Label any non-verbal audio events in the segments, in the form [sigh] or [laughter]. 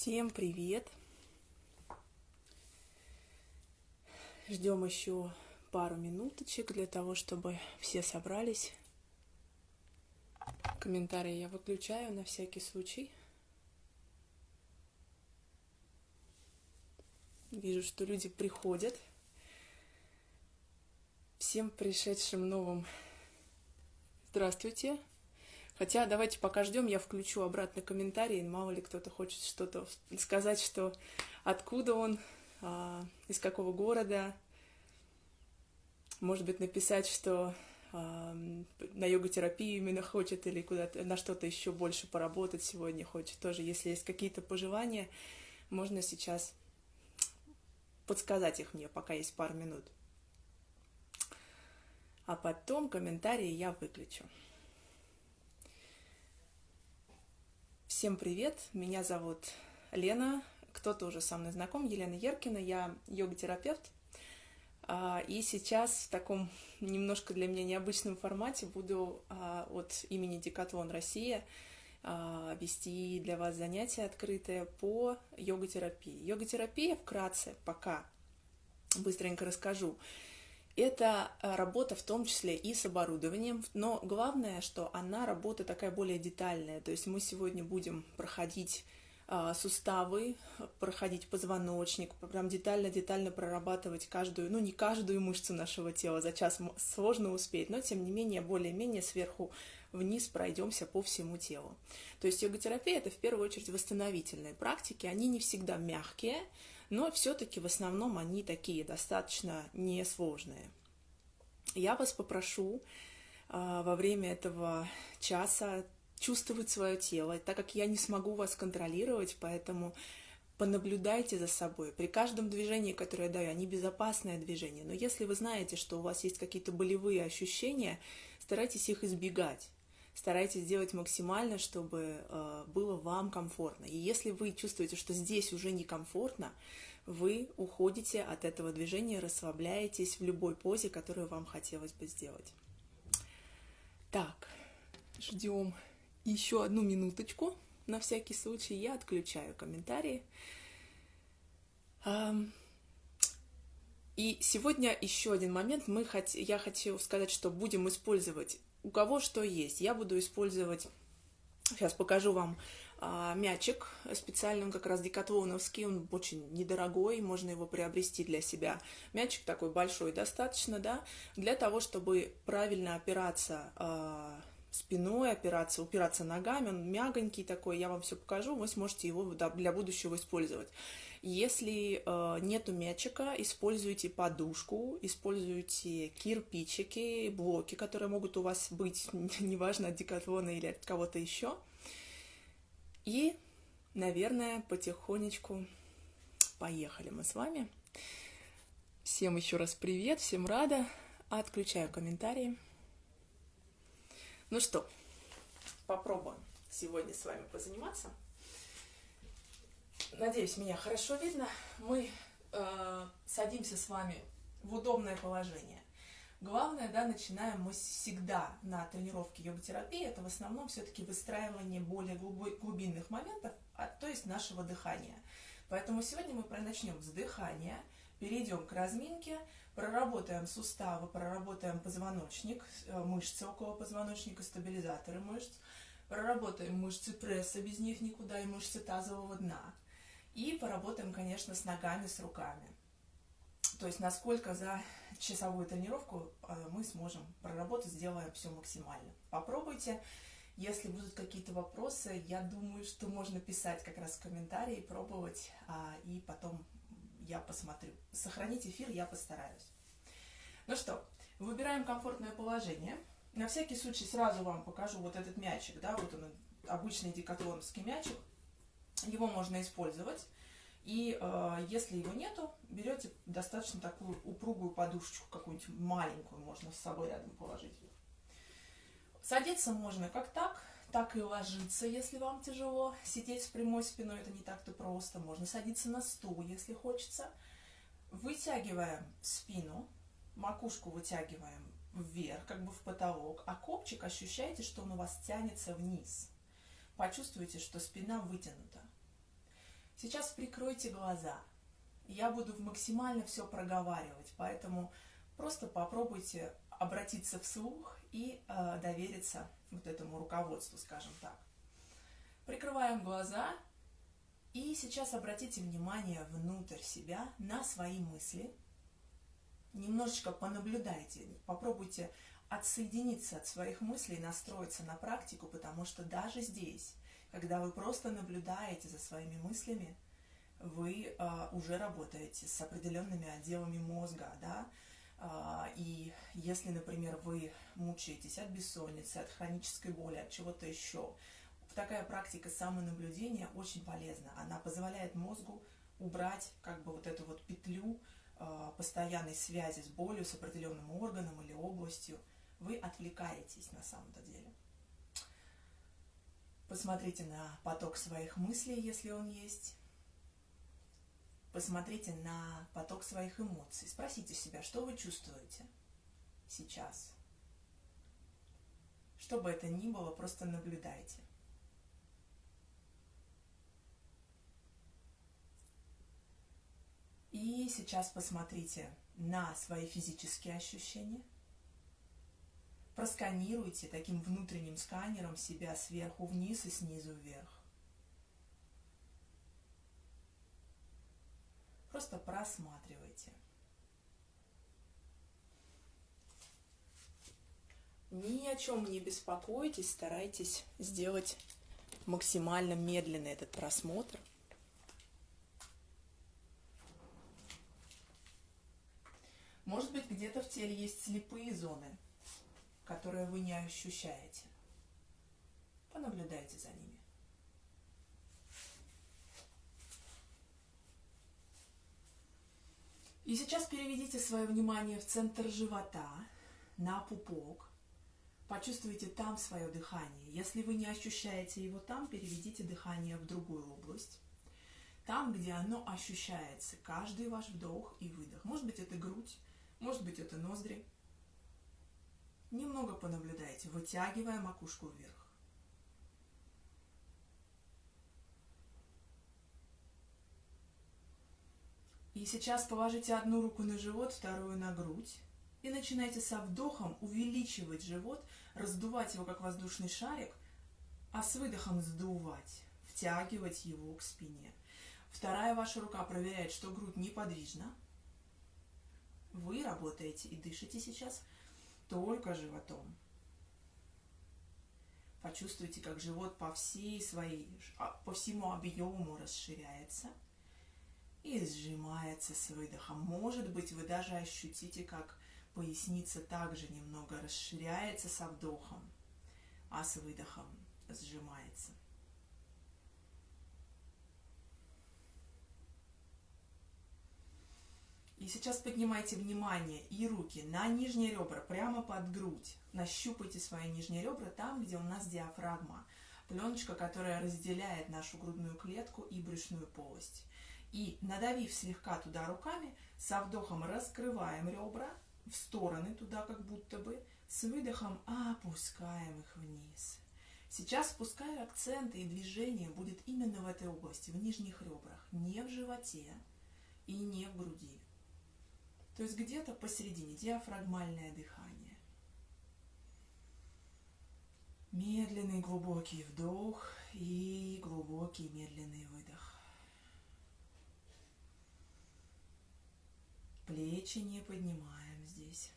Всем привет! Ждем еще пару минуточек для того, чтобы все собрались. Комментарии я выключаю на всякий случай. Вижу, что люди приходят. Всем пришедшим новым здравствуйте. Хотя давайте пока ждем, я включу обратно комментарии, мало ли кто-то хочет что-то сказать, что откуда он, а, из какого города. Может быть, написать, что а, на йога-терапию именно хочет или куда-то на что-то еще больше поработать сегодня хочет. Тоже, если есть какие-то пожелания, можно сейчас подсказать их мне, пока есть пару минут. А потом комментарии я выключу. Всем привет, меня зовут Лена, кто-то уже со мной знаком, Елена Еркина, я йога-терапевт. А, и сейчас в таком немножко для меня необычном формате буду а, от имени Декатлон Россия а, вести для вас занятия открытые по йога-терапии. Йога-терапия вкратце пока быстренько расскажу. Это э, работа в том числе и с оборудованием, но главное, что она работа такая более детальная. То есть мы сегодня будем проходить а, суставы, проходить позвоночник, прям детально-детально прорабатывать каждую, ну не каждую мышцу нашего тела, за час сложно успеть, но тем не менее более-менее сверху вниз пройдемся по всему телу. То есть йога-терапия это в первую очередь восстановительные практики, они не всегда мягкие, но все-таки в основном они такие достаточно несложные. Я вас попрошу э, во время этого часа чувствовать свое тело, так как я не смогу вас контролировать, поэтому понаблюдайте за собой. При каждом движении, которое я даю, они безопасное движение, но если вы знаете, что у вас есть какие-то болевые ощущения, старайтесь их избегать старайтесь сделать максимально, чтобы э, было вам комфортно. И если вы чувствуете, что здесь уже некомфортно, вы уходите от этого движения, расслабляетесь в любой позе, которую вам хотелось бы сделать. Так, ждем еще одну минуточку. На всякий случай я отключаю комментарии. И сегодня еще один момент. Мы хот... Я хочу сказать, что будем использовать у кого что есть. Я буду использовать, сейчас покажу вам а, мячик специальный, он как раз декатлоновский, он очень недорогой, можно его приобрести для себя. Мячик такой большой достаточно, да, для того, чтобы правильно опираться а, спиной, опираться, упираться ногами, он мягонький такой, я вам все покажу, вы сможете его для будущего использовать. Если э, нету мячика, используйте подушку, используйте кирпичики, блоки, которые могут у вас быть, [laughs] неважно, от декатлона или от кого-то еще. И, наверное, потихонечку поехали мы с вами. Всем еще раз привет, всем рада. Отключаю комментарии. Ну что, попробуем сегодня с вами позаниматься. Надеюсь, меня хорошо видно. Мы э, садимся с вами в удобное положение. Главное, да, начинаем мы всегда на тренировке йога-терапии, это в основном все-таки выстраивание более глубинных моментов, а, то есть нашего дыхания. Поэтому сегодня мы начнем с дыхания, перейдем к разминке, проработаем суставы, проработаем позвоночник, э, мышцы около позвоночника, стабилизаторы мышц, проработаем мышцы пресса, без них никуда, и мышцы тазового дна – и поработаем, конечно, с ногами, с руками. То есть насколько за часовую тренировку э, мы сможем проработать, сделаем все максимально. Попробуйте. Если будут какие-то вопросы, я думаю, что можно писать как раз в комментарии, пробовать, а, и потом я посмотрю. Сохранить эфир я постараюсь. Ну что, выбираем комфортное положение. На всякий случай сразу вам покажу вот этот мячик, да, вот он, обычный декатлоновский мячик. Его можно использовать. И э, если его нету, берете достаточно такую упругую подушечку, какую-нибудь маленькую, можно с собой рядом положить. Садиться можно как так, так и ложиться, если вам тяжело. Сидеть с прямой спиной это не так-то просто. Можно садиться на стул, если хочется. Вытягиваем спину, макушку вытягиваем вверх, как бы в потолок, а копчик ощущаете, что он у вас тянется вниз. Почувствуйте, что спина вытянута. Сейчас прикройте глаза. Я буду максимально все проговаривать, поэтому просто попробуйте обратиться вслух и э, довериться вот этому руководству, скажем так. Прикрываем глаза и сейчас обратите внимание внутрь себя на свои мысли. Немножечко понаблюдайте, попробуйте отсоединиться от своих мыслей настроиться на практику, потому что даже здесь, когда вы просто наблюдаете за своими мыслями, вы э, уже работаете с определенными отделами мозга, да, э, и если, например, вы мучаетесь от бессонницы, от хронической боли, от чего-то еще, такая практика самонаблюдения очень полезна. Она позволяет мозгу убрать как бы вот эту вот петлю э, постоянной связи с болью, с определенным органом или областью. Вы отвлекаетесь на самом-то деле. Посмотрите на поток своих мыслей, если он есть. Посмотрите на поток своих эмоций. Спросите себя, что вы чувствуете сейчас. Что бы это ни было, просто наблюдайте. И сейчас посмотрите на свои физические ощущения. Просканируйте таким внутренним сканером себя сверху вниз и снизу вверх. Просто просматривайте. Ни о чем не беспокойтесь, старайтесь сделать максимально медленный этот просмотр. Может быть, где-то в теле есть слепые зоны, которые вы не ощущаете. Понаблюдайте за ними. И сейчас переведите свое внимание в центр живота, на пупок. Почувствуйте там свое дыхание. Если вы не ощущаете его там, переведите дыхание в другую область. Там, где оно ощущается, каждый ваш вдох и выдох. Может быть, это грудь, может быть, это ноздри. Немного понаблюдайте, вытягивая макушку вверх. И сейчас положите одну руку на живот, вторую на грудь. И начинайте со вдохом увеличивать живот, раздувать его как воздушный шарик, а с выдохом сдувать, втягивать его к спине. Вторая ваша рука проверяет, что грудь неподвижна, вы работаете и дышите сейчас только животом. Почувствуйте, как живот по всей своей, а, по всему объему расширяется и сжимается с выдохом. Может быть, вы даже ощутите, как поясница также немного расширяется со вдохом, а с выдохом сжимается. И сейчас поднимайте внимание и руки на нижние ребра, прямо под грудь. Нащупайте свои нижние ребра там, где у нас диафрагма. Пленочка, которая разделяет нашу грудную клетку и брюшную полость. И надавив слегка туда руками, со вдохом раскрываем ребра в стороны туда, как будто бы, с выдохом опускаем их вниз. Сейчас пускай акценты и движение будет именно в этой области, в нижних ребрах, не в животе и не в груди. То есть где-то посередине диафрагмальное дыхание. Медленный глубокий вдох и глубокий медленный выдох. Плечи не поднимаем здесь.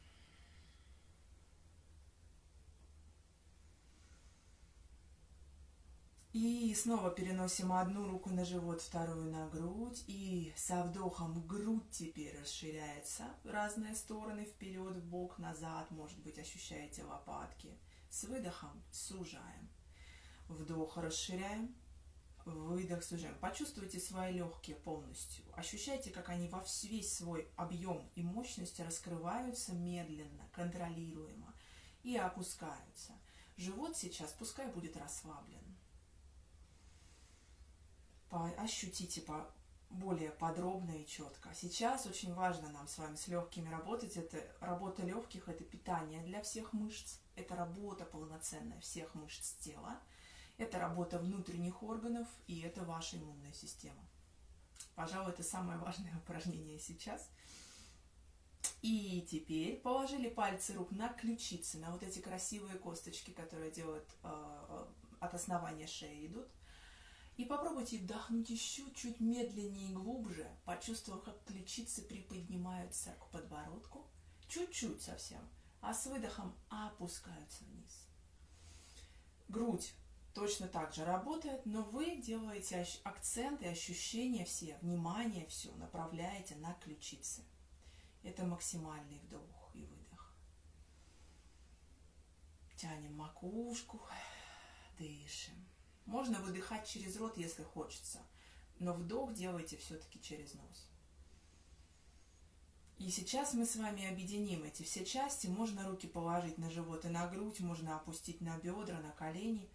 И снова переносим одну руку на живот, вторую на грудь. И со вдохом грудь теперь расширяется в разные стороны, вперед, в бок, назад. Может быть, ощущаете лопатки. С выдохом сужаем. Вдох расширяем, выдох сужаем. Почувствуйте свои легкие полностью. Ощущайте, как они во весь свой объем и мощность раскрываются медленно, контролируемо и опускаются. Живот сейчас пускай будет расслаблен ощутите по более подробно и четко. Сейчас очень важно нам с вами с легкими работать. Это работа легких, это питание для всех мышц, это работа полноценная всех мышц тела, это работа внутренних органов и это ваша иммунная система. Пожалуй, это самое важное упражнение сейчас. И теперь положили пальцы рук на ключицы, на вот эти красивые косточки, которые делают э, от основания шеи идут. И попробуйте вдохнуть еще чуть медленнее и глубже, почувствовав, как ключицы приподнимаются к подбородку, чуть-чуть совсем, а с выдохом опускаются вниз. Грудь точно так же работает, но вы делаете акцент и ощущения все, внимание все направляете на ключицы. Это максимальный вдох и выдох. Тянем макушку, дышим. Можно выдыхать через рот, если хочется, но вдох делайте все-таки через нос. И сейчас мы с вами объединим эти все части. Можно руки положить на живот и на грудь, можно опустить на бедра, на колени.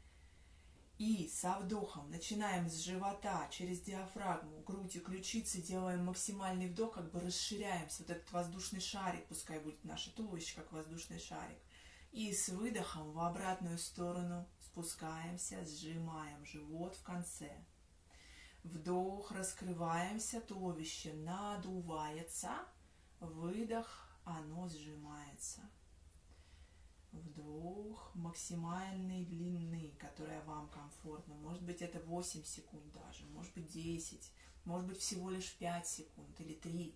И со вдохом начинаем с живота, через диафрагму, грудь и ключицы, делаем максимальный вдох, как бы расширяемся. Вот этот воздушный шарик, пускай будет наше туловище, как воздушный шарик. И с выдохом в обратную сторону спускаемся, сжимаем живот в конце. Вдох, раскрываемся, туловище надувается. Выдох, оно сжимается. Вдох максимальной длины, которая вам комфортна. Может быть, это 8 секунд даже, может быть, 10, может быть, всего лишь 5 секунд или 3.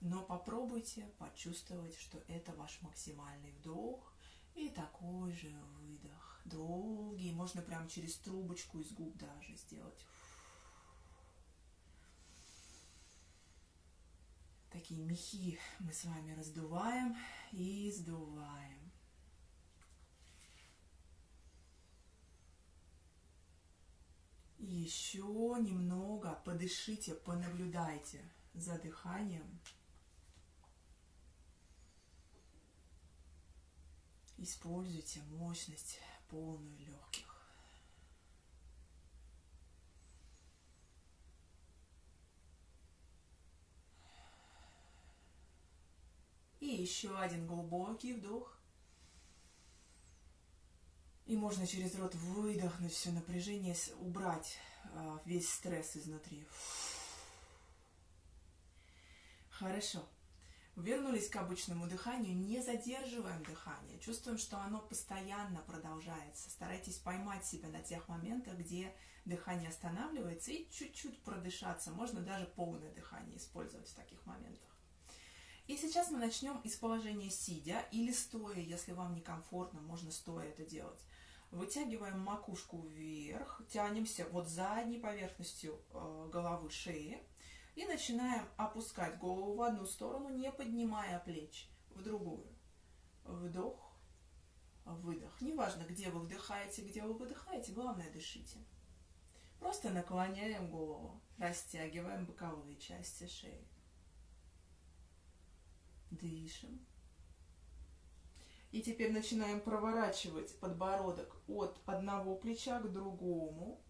Но попробуйте почувствовать, что это ваш максимальный вдох и такой же выдох. Долгий, можно прям через трубочку из губ даже сделать. Такие мехи мы с вами раздуваем и сдуваем. еще немного подышите, понаблюдайте за дыханием. Используйте мощность полную легких. И еще один глубокий вдох. И можно через рот выдохнуть все напряжение, убрать а, весь стресс изнутри. Хорошо. Вернулись к обычному дыханию, не задерживаем дыхание, чувствуем, что оно постоянно продолжается. Старайтесь поймать себя на тех моментах, где дыхание останавливается, и чуть-чуть продышаться. Можно даже полное дыхание использовать в таких моментах. И сейчас мы начнем из положения сидя или стоя, если вам некомфортно, можно стоя это делать. Вытягиваем макушку вверх, тянемся вот задней поверхностью э, головы шеи и начинаем опускать голову в одну сторону, не поднимая плеч, в другую. Вдох, выдох. Неважно, где вы вдыхаете, где вы выдыхаете, главное дышите. Просто наклоняем голову, растягиваем боковые части шеи. Дышим. И теперь начинаем проворачивать подбородок от одного плеча к другому,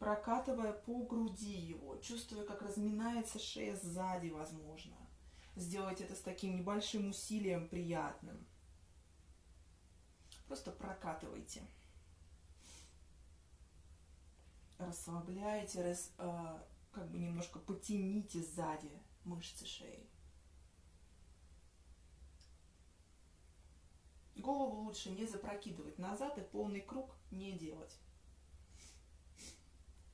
прокатывая по груди его, чувствуя, как разминается шея сзади, возможно. Сделать это с таким небольшим усилием приятным. Просто прокатывайте. Расслабляйте, рас, э, как бы немножко потяните сзади мышцы шеи. Голову лучше не запрокидывать назад и полный круг не делать.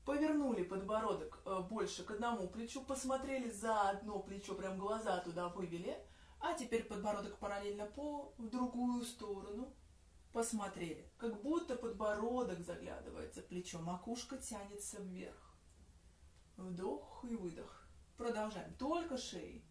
Повернули подбородок э, больше к одному плечу, посмотрели за одно плечо, прям глаза туда вывели, а теперь подбородок параллельно по в другую сторону. Посмотрели, как будто подбородок заглядывается в плечо, макушка тянется вверх. Вдох и выдох. Продолжаем. Только шеей.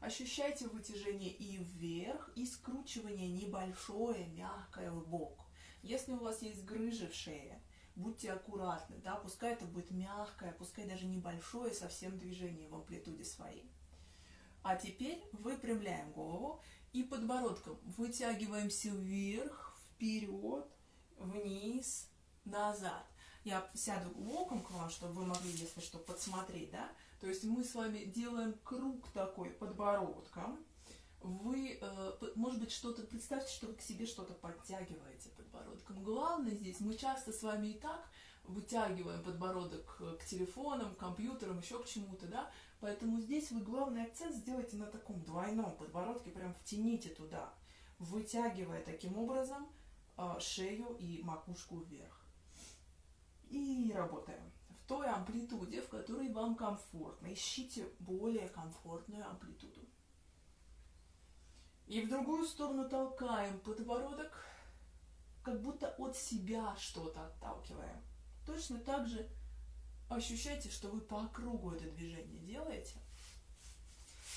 Ощущайте вытяжение и вверх, и скручивание небольшое, мягкое в бок. Если у вас есть грыжи в шее, будьте аккуратны, да, пускай это будет мягкое, пускай даже небольшое совсем движение в амплитуде своей. А теперь выпрямляем голову и подбородком вытягиваемся вверх, вперед, вниз, назад. Я сяду боком к вам, чтобы вы могли, если что, подсмотреть, да, то есть мы с вами делаем круг такой подбородком. Вы, э, может быть, что-то, представьте, что вы к себе что-то подтягиваете подбородком. Главное здесь, мы часто с вами и так вытягиваем подбородок к телефонам, к компьютерам, еще к чему-то, да, поэтому здесь вы главный акцент сделайте на таком двойном подбородке, прям втяните туда, вытягивая таким образом а, шею и макушку вверх. И работаем в той амплитуде, в которой вам комфортно. Ищите более комфортную амплитуду. И в другую сторону толкаем подбородок, как будто от себя что-то отталкиваем. Точно так же ощущайте, что вы по кругу это движение делаете.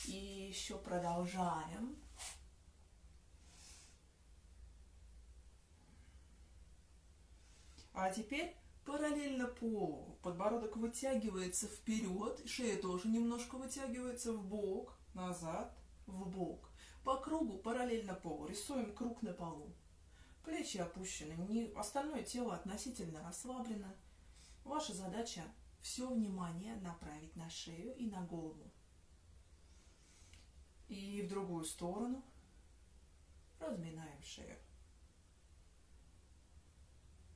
И еще продолжаем. А теперь параллельно полу. Подбородок вытягивается вперед, шея тоже немножко вытягивается в бок, назад, в бок. По кругу, параллельно полу. Рисуем круг на полу. Плечи опущены, не, остальное тело относительно расслаблено. Ваша задача все внимание направить на шею и на голову. И в другую сторону разминаем шею.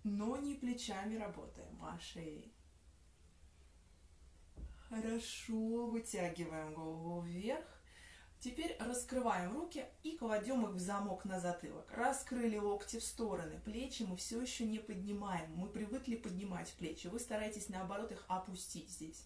Но не плечами работаем, а шеей. Хорошо, вытягиваем голову вверх Теперь раскрываем руки и кладем их в замок на затылок. Раскрыли локти в стороны, плечи мы все еще не поднимаем. Мы привыкли поднимать плечи. Вы стараетесь наоборот их опустить здесь.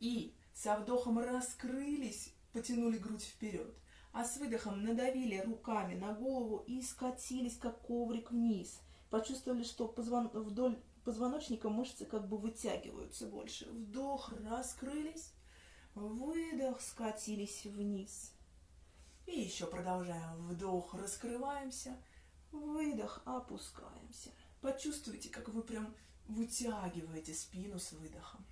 И со вдохом раскрылись, потянули грудь вперед. А с выдохом надавили руками на голову и скатились, как коврик вниз. Почувствовали, что позвон... вдоль позвоночника мышцы как бы вытягиваются больше. Вдох, раскрылись. Выдох, скатились вниз. И еще продолжаем. Вдох, раскрываемся. Выдох, опускаемся. Почувствуйте, как вы прям вытягиваете спину с выдохом.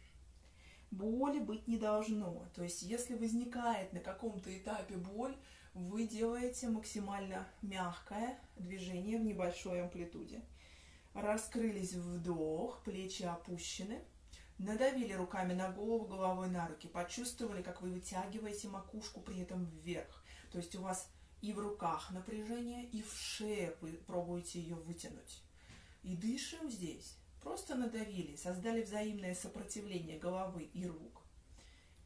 Боли быть не должно. То есть, если возникает на каком-то этапе боль, вы делаете максимально мягкое движение в небольшой амплитуде. Раскрылись вдох, плечи опущены. Надавили руками на голову, головой на руки. Почувствовали, как вы вытягиваете макушку при этом вверх. То есть у вас и в руках напряжение, и в шее вы пробуете ее вытянуть. И дышим здесь. Просто надавили, создали взаимное сопротивление головы и рук.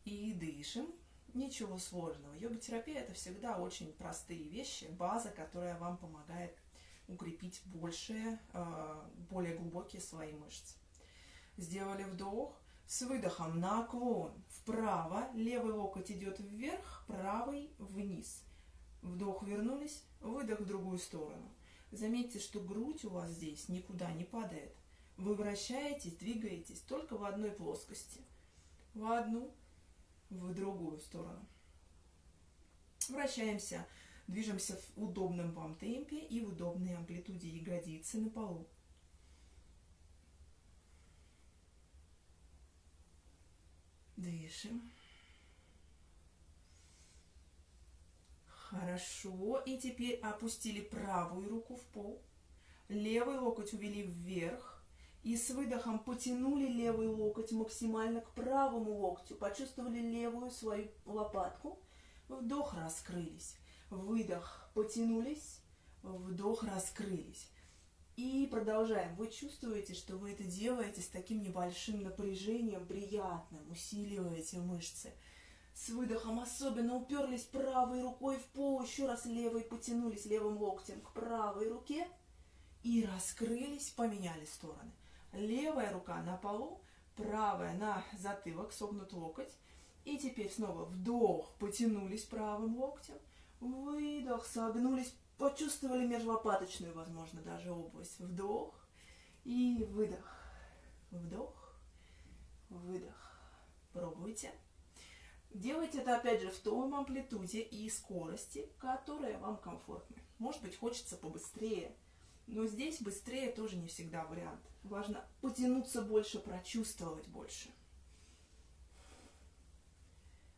И дышим. Ничего сложного. Йога-терапия – это всегда очень простые вещи, база, которая вам помогает укрепить большие, а, более глубокие свои мышцы. Сделали вдох, с выдохом наклон вправо, левый локоть идет вверх, правый вниз. Вдох вернулись, выдох в другую сторону. Заметьте, что грудь у вас здесь никуда не падает. Вы вращаетесь, двигаетесь только в одной плоскости. В одну, в другую сторону. Вращаемся, движемся в удобном вам темпе и в удобной амплитуде ягодицы на полу. Дышим. Хорошо. И теперь опустили правую руку в пол. Левый локоть увели вверх. И с выдохом потянули левый локоть максимально к правому локтю. Почувствовали левую свою лопатку. Вдох, раскрылись. Выдох, потянулись. Вдох, раскрылись. И продолжаем. Вы чувствуете, что вы это делаете с таким небольшим напряжением, приятным, усиливаете мышцы. С выдохом особенно уперлись правой рукой в пол, еще раз левой потянулись левым локтем к правой руке и раскрылись, поменяли стороны. Левая рука на полу, правая на затылок, согнут локоть. И теперь снова вдох, потянулись правым локтем, выдох, согнулись Почувствовали межлопаточную, возможно, даже область. Вдох и выдох. Вдох, выдох. Пробуйте. Делайте это, опять же, в том амплитуде и скорости, которая вам комфортна. Может быть, хочется побыстрее, но здесь быстрее тоже не всегда вариант. Важно потянуться больше, прочувствовать больше.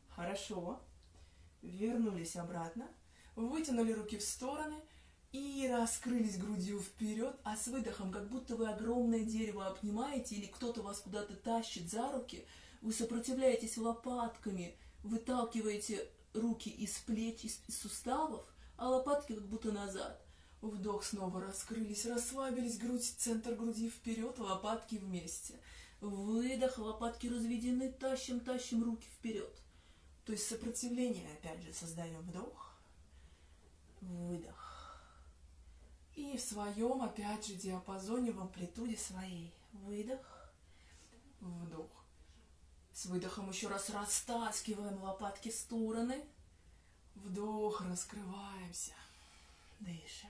Хорошо. Вернулись обратно вытянули руки в стороны и раскрылись грудью вперед, а с выдохом, как будто вы огромное дерево обнимаете или кто-то вас куда-то тащит за руки, вы сопротивляетесь лопатками, выталкиваете руки из плеч, из суставов, а лопатки как будто назад. Вдох, снова раскрылись, расслабились, грудь, центр груди вперед, лопатки вместе. Выдох, лопатки разведены, тащим, тащим руки вперед. То есть сопротивление, опять же, создаем вдох, выдох. И в своем, опять же, диапазоне, в амплитуде своей. Выдох, вдох. С выдохом еще раз растаскиваем лопатки в стороны. Вдох, раскрываемся. Дышим.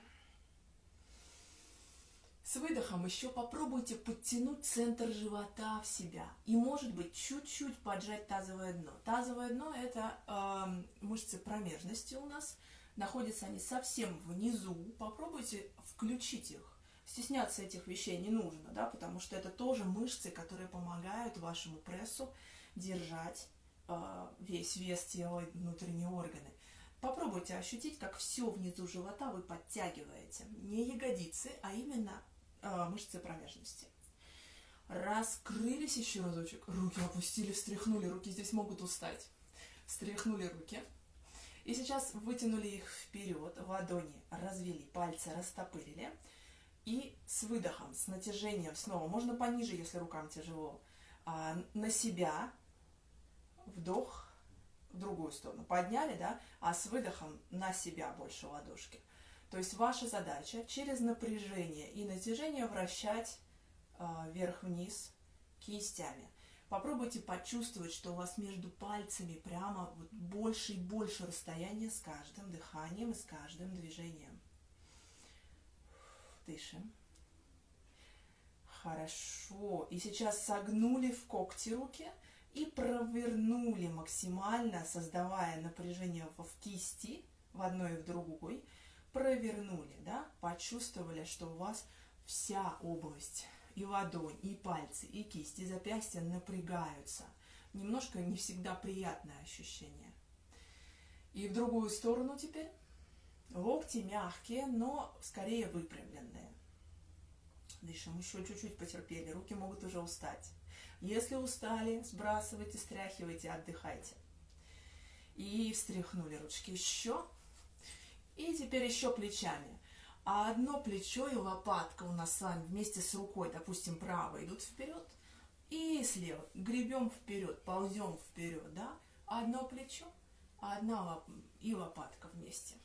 С выдохом еще попробуйте подтянуть центр живота в себя. И, может быть, чуть-чуть поджать тазовое дно. Тазовое дно – это э, мышцы промежности у нас. Находятся они совсем внизу. Попробуйте включить их. Стесняться этих вещей не нужно, да, потому что это тоже мышцы, которые помогают вашему прессу держать э, весь вес тела и внутренние органы. Попробуйте ощутить, как все внизу живота вы подтягиваете. Не ягодицы, а именно э, мышцы промежности. Раскрылись еще разочек. Руки опустили, встряхнули. Руки здесь могут устать. Встряхнули руки. И сейчас вытянули их вперед. Ладони развели, пальцы растопырили. И с выдохом, с натяжением снова. Можно пониже, если рукам тяжело. А, на себя. Вдох. В другую сторону. Подняли, да? А с выдохом на себя больше ладошки. То есть ваша задача через напряжение и натяжение вращать э, вверх-вниз кистями. Попробуйте почувствовать, что у вас между пальцами прямо вот больше и больше расстояния с каждым дыханием и с каждым движением. Дышим. Хорошо. И сейчас согнули в когти руки и провернули максимально, создавая напряжение в кисти в одной и в другой провернули, да, почувствовали, что у вас вся область, и ладонь, и пальцы, и кисть, и запястья напрягаются. Немножко не всегда приятное ощущение. И в другую сторону теперь. Локти мягкие, но скорее выпрямленные. Дышим, еще чуть-чуть потерпели, руки могут уже устать. Если устали, сбрасывайте, стряхивайте, отдыхайте. И встряхнули ручки еще. И теперь еще плечами. А одно плечо и лопатка у нас с вами вместе с рукой, допустим, право идут вперед. И слева гребем вперед, ползем вперед, да? Одно плечо, одна лоп... и лопатка вместе.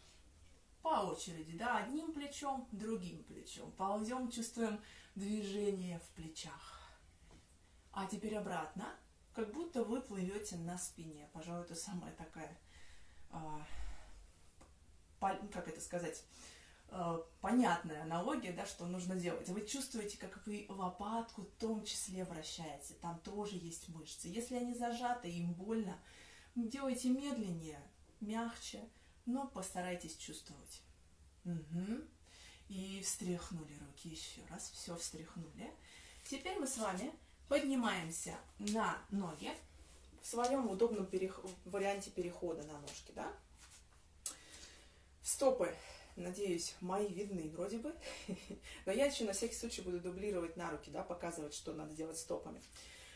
По очереди, да, одним плечом, другим плечом. Ползем, чувствуем движение в плечах. А теперь обратно, как будто вы плывете на спине. Пожалуй, это самая такая а, как это сказать, понятная аналогия, да, что нужно делать. Вы чувствуете, как вы лопатку в том числе вращаете, там тоже есть мышцы. Если они зажаты, им больно, делайте медленнее, мягче, но постарайтесь чувствовать. Угу. И встряхнули руки еще раз, все встряхнули. Теперь мы с вами поднимаемся на ноги в своем удобном перех... варианте перехода на ножки, да? Стопы, надеюсь, мои видны вроде бы. [laughs] Но я еще на всякий случай буду дублировать на руки, да, показывать, что надо делать стопами.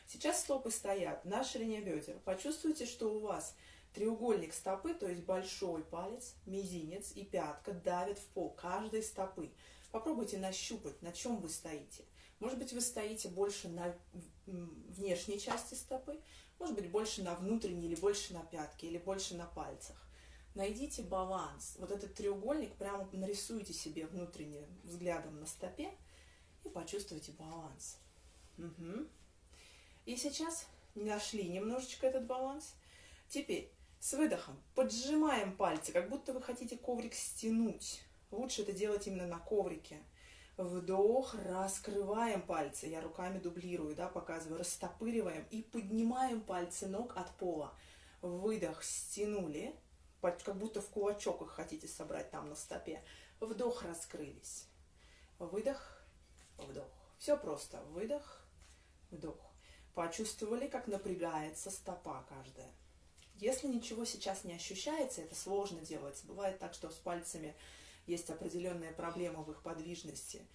Сейчас стопы стоят на ширине бедер. Почувствуйте, что у вас треугольник стопы, то есть большой палец, мизинец и пятка давят в пол каждой стопы. Попробуйте нащупать, на чем вы стоите. Может быть, вы стоите больше на внешней части стопы, может быть, больше на внутренней, или больше на пятке, или больше на пальцах. Найдите баланс. Вот этот треугольник прямо нарисуйте себе внутренним взглядом на стопе и почувствуйте баланс. Угу. И сейчас нашли немножечко этот баланс. Теперь с выдохом поджимаем пальцы, как будто вы хотите коврик стянуть. Лучше это делать именно на коврике. Вдох, раскрываем пальцы. Я руками дублирую, да, показываю. Растопыриваем и поднимаем пальцы ног от пола. Выдох, стянули как будто в кулачок их хотите собрать там на стопе. Вдох, раскрылись. Выдох, вдох. Все просто. Выдох, вдох. Почувствовали, как напрягается стопа каждая. Если ничего сейчас не ощущается, это сложно делать. Бывает так, что с пальцами есть определенная проблема в их подвижности.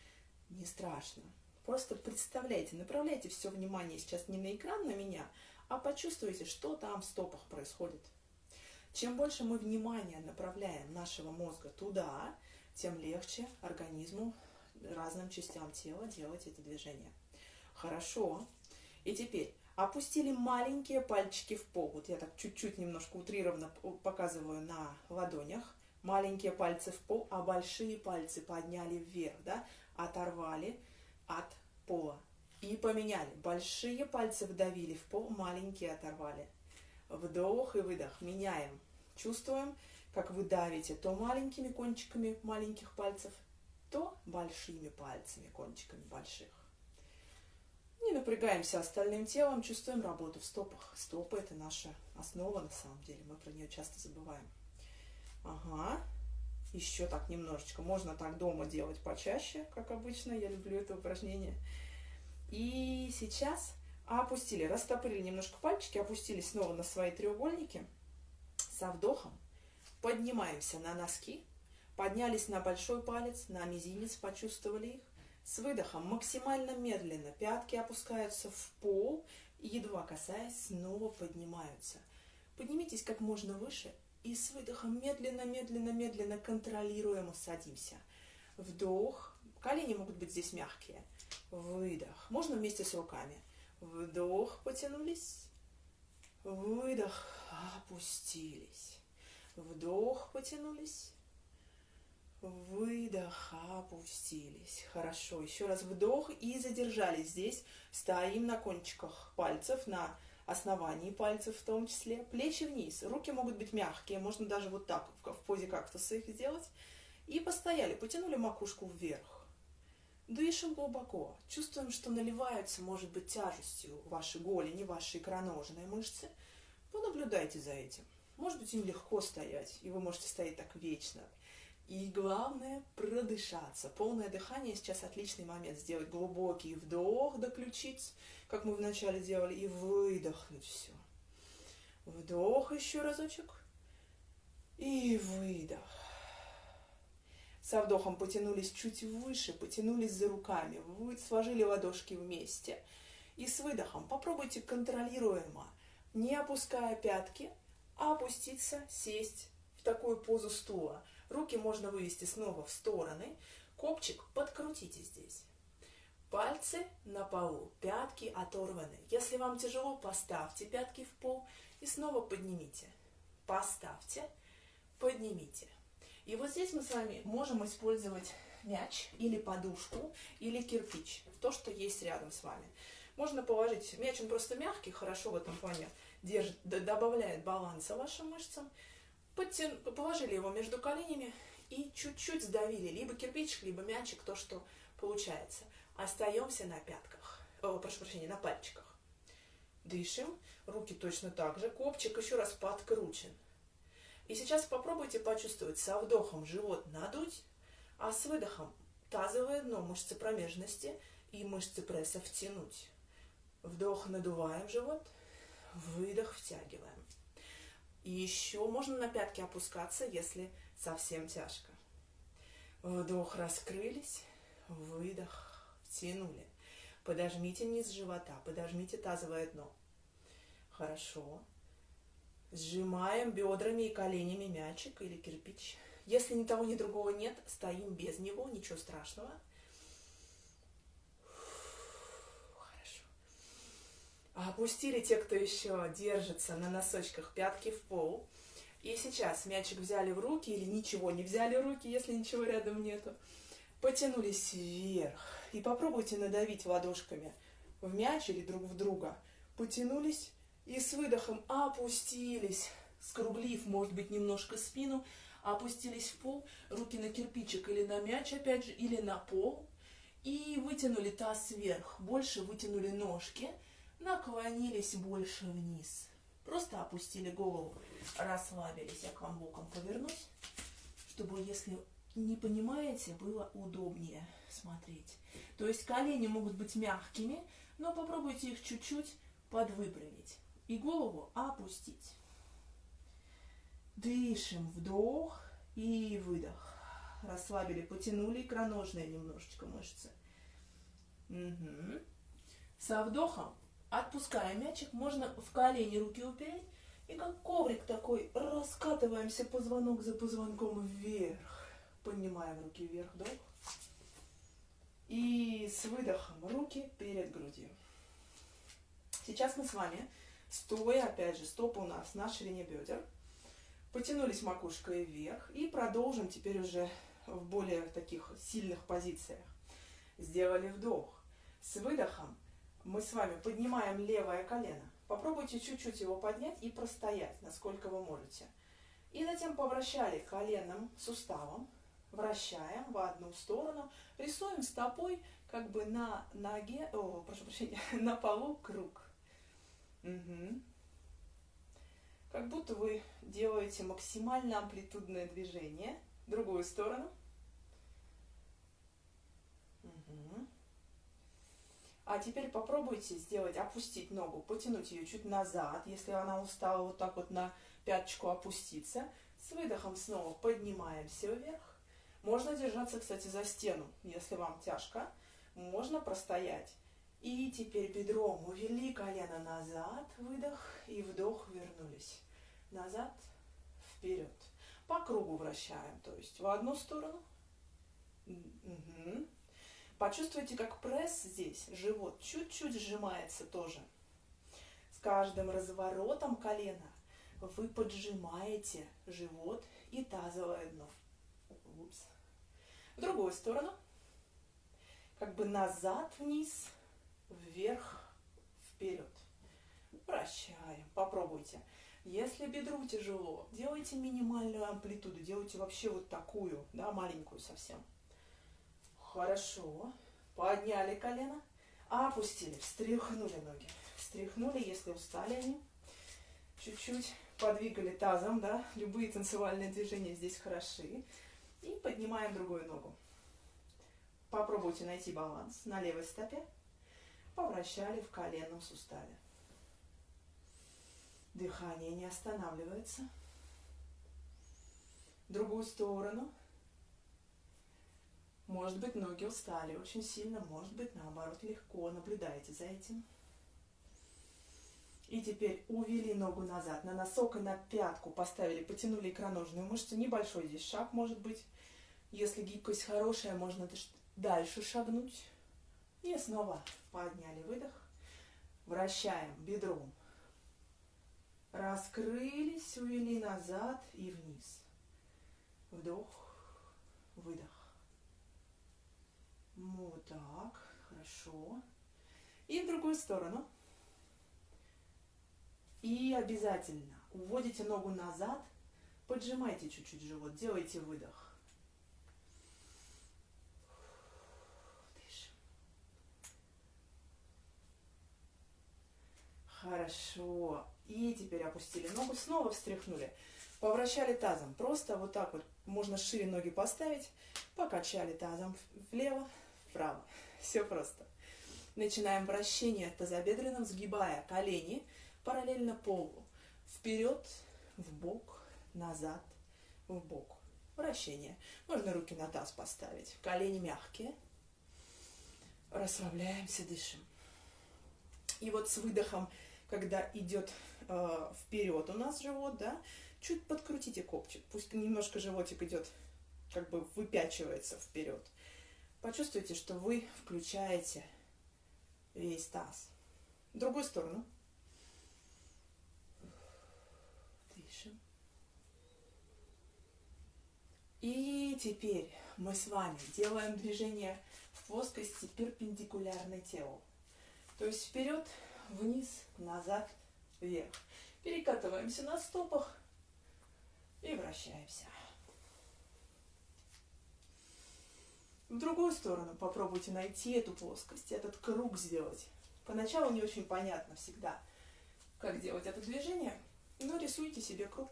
Не страшно. Просто представляйте, направляйте все внимание сейчас не на экран, на меня, а почувствуйте, что там в стопах происходит. Чем больше мы внимания направляем нашего мозга туда, тем легче организму, разным частям тела делать это движение. Хорошо. И теперь опустили маленькие пальчики в пол. Вот я так чуть-чуть немножко утрированно показываю на ладонях. Маленькие пальцы в пол, а большие пальцы подняли вверх, да, оторвали от пола. И поменяли. Большие пальцы вдавили в пол, маленькие оторвали. Вдох и выдох. Меняем. Чувствуем, как вы давите то маленькими кончиками маленьких пальцев, то большими пальцами, кончиками больших. Не напрягаемся остальным телом, чувствуем работу в стопах. Стопы – это наша основа на самом деле, мы про нее часто забываем. Ага, еще так немножечко. Можно так дома делать почаще, как обычно, я люблю это упражнение. И сейчас опустили, растопырили немножко пальчики, опустили снова на свои треугольники. Со вдохом поднимаемся на носки, поднялись на большой палец, на мизинец, почувствовали их. С выдохом максимально медленно пятки опускаются в пол и, едва касаясь, снова поднимаются. Поднимитесь как можно выше и с выдохом медленно, медленно, медленно, контролируемо садимся. Вдох. Колени могут быть здесь мягкие. Выдох. Можно вместе с руками. Вдох, потянулись. Выдох, опустились. Вдох, потянулись. Выдох, опустились. Хорошо. Еще раз вдох и задержались здесь. Стоим на кончиках пальцев, на основании пальцев в том числе. Плечи вниз. Руки могут быть мягкие. Можно даже вот так в позе кактуса их сделать. И постояли. Потянули макушку вверх. Дышим глубоко. Чувствуем, что наливаются, может быть, тяжестью ваши голени, ваши икроножные мышцы. Понаблюдайте за этим. Может быть, им легко стоять, и вы можете стоять так вечно. И главное продышаться. Полное дыхание сейчас отличный момент. Сделать глубокий вдох до ключиц, как мы вначале делали, и выдохнуть все. Вдох еще разочек. И выдох. Со вдохом потянулись чуть выше, потянулись за руками, вы сложили ладошки вместе. И с выдохом попробуйте контролируемо, не опуская пятки, а опуститься, сесть в такую позу стула – Руки можно вывести снова в стороны. Копчик подкрутите здесь. Пальцы на полу, пятки оторваны. Если вам тяжело, поставьте пятки в пол и снова поднимите. Поставьте, поднимите. И вот здесь мы с вами можем использовать мяч или подушку, или кирпич, то, что есть рядом с вами. Можно положить, мяч он просто мягкий, хорошо в этом плане держит, добавляет баланса вашим мышцам. Подтян... Положили его между коленями и чуть-чуть сдавили, либо кирпичик, либо мячик, то, что получается. Остаемся на пятках, о, прошу прощения, на пальчиках. Дышим, руки точно так же, копчик еще раз подкручен. И сейчас попробуйте почувствовать со вдохом живот надуть, а с выдохом тазовое дно, мышцы промежности и мышцы пресса втянуть. Вдох надуваем живот, выдох втягиваем. И еще можно на пятки опускаться, если совсем тяжко. Вдох, раскрылись, выдох, втянули. Подожмите низ живота, подожмите тазовое дно. Хорошо. Сжимаем бедрами и коленями мячик или кирпич. Если ни того, ни другого нет, стоим без него, ничего страшного. Опустили те, кто еще держится на носочках, пятки в пол. И сейчас мячик взяли в руки или ничего не взяли в руки, если ничего рядом нету. Потянулись вверх. И попробуйте надавить ладошками в мяч или друг в друга. Потянулись и с выдохом опустились, скруглив, может быть, немножко спину, опустились в пол, руки на кирпичик или на мяч, опять же, или на пол. И вытянули таз вверх, больше вытянули ножки – наклонились больше вниз. Просто опустили голову, расслабились. Я к вам боком повернусь, чтобы, если не понимаете, было удобнее смотреть. То есть колени могут быть мягкими, но попробуйте их чуть-чуть подвыпрямить и голову опустить. Дышим, вдох и выдох. Расслабили, потянули икроножные немножечко мышцы. Угу. Со вдохом Отпускаем мячик, можно в колени руки упереть. И как коврик такой раскатываемся позвонок за позвонком вверх. поднимаем руки вверх, вдох. И с выдохом руки перед грудью. Сейчас мы с вами, стоя, опять же, стопы у нас на ширине бедер, потянулись макушкой вверх и продолжим теперь уже в более таких сильных позициях. Сделали вдох. С выдохом мы с вами поднимаем левое колено. Попробуйте чуть-чуть его поднять и простоять, насколько вы можете. И затем повращали коленным суставом, вращаем в одну сторону, рисуем стопой как бы на ноге, о, прошу прощения, [laughs] на полу круг. Угу. Как будто вы делаете максимально амплитудное движение. Другую сторону. Угу. А теперь попробуйте сделать, опустить ногу, потянуть ее чуть назад, если она устала, вот так вот на пяточку опуститься. С выдохом снова поднимаемся вверх. Можно держаться, кстати, за стену, если вам тяжко. Можно простоять. И теперь бедром увели колено назад, выдох и вдох, вернулись. Назад, вперед. По кругу вращаем, то есть в одну сторону. Угу. Почувствуйте, как пресс здесь, живот чуть-чуть сжимается тоже. С каждым разворотом колена вы поджимаете живот и тазовое дно. Упс. В другую сторону. Как бы назад, вниз, вверх, вперед. Вращаем. Попробуйте. Если бедру тяжело, делайте минимальную амплитуду. Делайте вообще вот такую, да, маленькую совсем. Хорошо. Подняли колено. Опустили. Встряхнули ноги. Встряхнули, если устали они. Чуть-чуть подвигали тазом, да. Любые танцевальные движения здесь хороши. И поднимаем другую ногу. Попробуйте найти баланс на левой стопе. Повращали в коленном суставе. Дыхание не останавливается. Другую сторону. Может быть, ноги устали очень сильно, может быть, наоборот, легко. Наблюдайте за этим. И теперь увели ногу назад, на носок и на пятку поставили, потянули икроножную мышцу. Небольшой здесь шаг может быть. Если гибкость хорошая, можно дальше шагнуть. И снова подняли выдох. Вращаем бедром. Раскрылись, увели назад и вниз. Вдох, выдох. Вот так, хорошо. И в другую сторону. И обязательно уводите ногу назад, поджимайте чуть-чуть живот, делайте выдох. Дышим. Хорошо. И теперь опустили ногу, снова встряхнули. Повращали тазом. Просто вот так вот можно шире ноги поставить. Покачали тазом влево, вправо. [laughs] Все просто. Начинаем вращение тазобедренным, сгибая колени параллельно полу. Вперед, в бок, назад, в бок. Вращение. Можно руки на таз поставить. Колени мягкие. Расслабляемся, дышим. И вот с выдохом, когда идет э, вперед у нас живот, да, чуть подкрутите копчик. Пусть немножко животик идет, как бы выпячивается вперед. Почувствуйте, что вы включаете весь таз. В другую сторону. Дышим. И теперь мы с вами делаем движение в плоскости перпендикулярной телу. То есть вперед, вниз, назад, вверх. Перекатываемся на стопах и вращаемся. В другую сторону попробуйте найти эту плоскость, этот круг сделать. Поначалу не очень понятно всегда, как делать это движение, но рисуйте себе круг,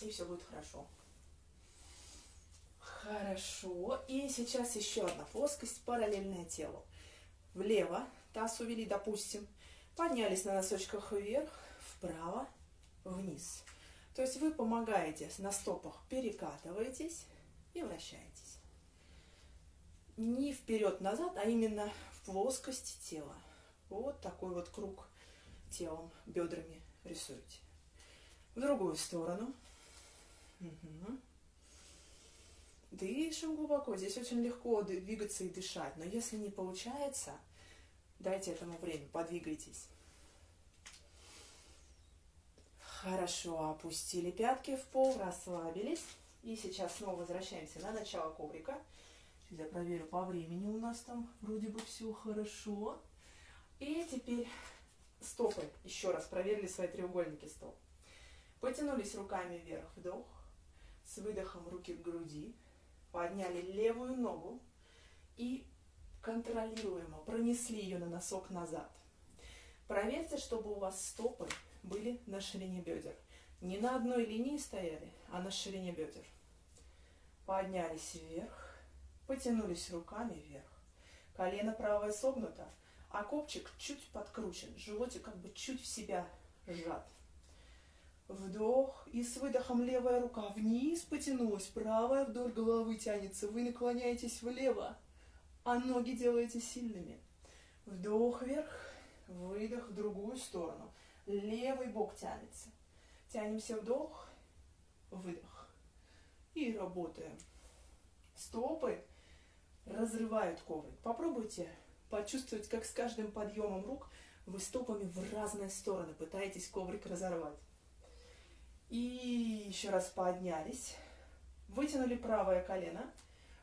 и все будет хорошо. Хорошо. И сейчас еще одна плоскость, параллельная телу. Влево таз увели, допустим. Поднялись на носочках вверх, вправо, вниз. То есть вы помогаете на стопах, перекатываетесь и вращаетесь не вперед-назад, а именно в плоскость тела. Вот такой вот круг телом, бедрами рисуете. В другую сторону. Угу. Дышим глубоко. Здесь очень легко двигаться и дышать. Но если не получается, дайте этому время, подвигайтесь. Хорошо, опустили пятки в пол, расслабились. И сейчас снова возвращаемся на начало коврика. Я проверю по времени у нас там вроде бы все хорошо. И теперь стопы. Еще раз проверили свои треугольники стоп. Потянулись руками вверх, вдох. С выдохом руки к груди. Подняли левую ногу и контролируемо пронесли ее на носок назад. Проверьте, чтобы у вас стопы были на ширине бедер. Не на одной линии стояли, а на ширине бедер. Поднялись вверх, потянулись руками вверх. Колено правое согнуто, а копчик чуть подкручен, животик как бы чуть в себя сжат. Вдох, и с выдохом левая рука вниз потянулась, правая вдоль головы тянется. Вы наклоняетесь влево, а ноги делаете сильными. Вдох вверх, выдох в другую сторону. Левый бок тянется. Тянемся вдох, выдох. И работаем. Стопы разрывают коврик. Попробуйте почувствовать, как с каждым подъемом рук вы стопами в разные стороны пытаетесь коврик разорвать. И еще раз поднялись. Вытянули правое колено.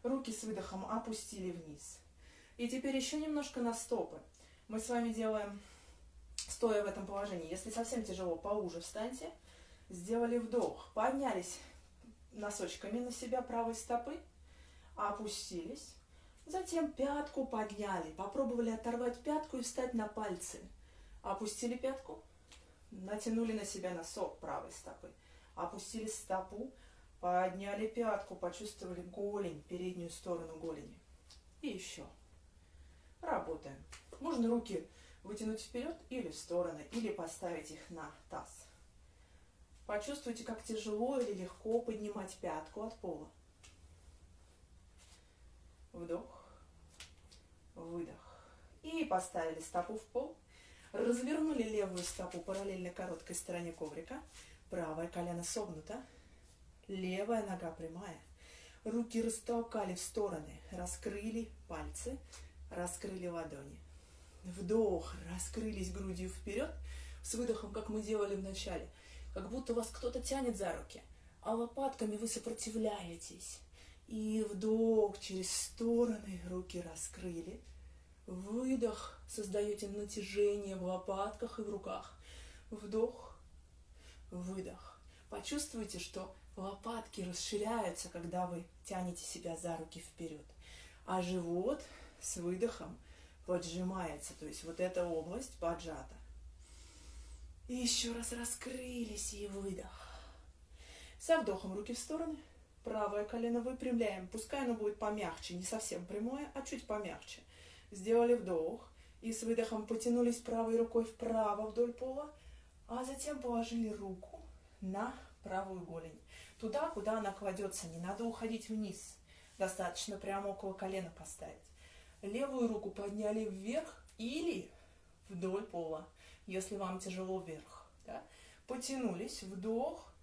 Руки с выдохом опустили вниз. И теперь еще немножко на стопы. Мы с вами делаем, стоя в этом положении. Если совсем тяжело, поуже встаньте. Сделали вдох. Поднялись носочками на себя правой стопы. Опустились. Затем пятку подняли. Попробовали оторвать пятку и встать на пальцы. Опустили пятку. Натянули на себя носок правой стопы. Опустили стопу. Подняли пятку. Почувствовали голень, переднюю сторону голени. И еще. Работаем. Можно руки вытянуть вперед или в стороны, или поставить их на таз. Почувствуйте, как тяжело или легко поднимать пятку от пола. Вдох, выдох. И поставили стопу в пол. Развернули левую стопу параллельно короткой стороне коврика. Правое колено согнуто. Левая нога прямая. Руки растолкали в стороны. Раскрыли пальцы. Раскрыли ладони. Вдох. Раскрылись грудью вперед. С выдохом, как мы делали в начале. Как будто вас кто-то тянет за руки. А лопатками вы сопротивляетесь. И вдох через стороны. Руки раскрыли. Выдох. Создаете натяжение в лопатках и в руках. Вдох. Выдох. Почувствуйте, что лопатки расширяются, когда вы тянете себя за руки вперед. А живот с выдохом поджимается, то есть вот эта область поджата. И еще раз раскрылись и выдох. Со вдохом руки в стороны. Правое колено выпрямляем. Пускай оно будет помягче, не совсем прямое, а чуть помягче. Сделали вдох. И с выдохом потянулись правой рукой вправо вдоль пола, а затем положили руку на правую голень. Туда, куда она кладется, не надо уходить вниз. Достаточно прямо около колена поставить. Левую руку подняли вверх или вдоль пола, если вам тяжело вверх. Да? Потянулись, вдох,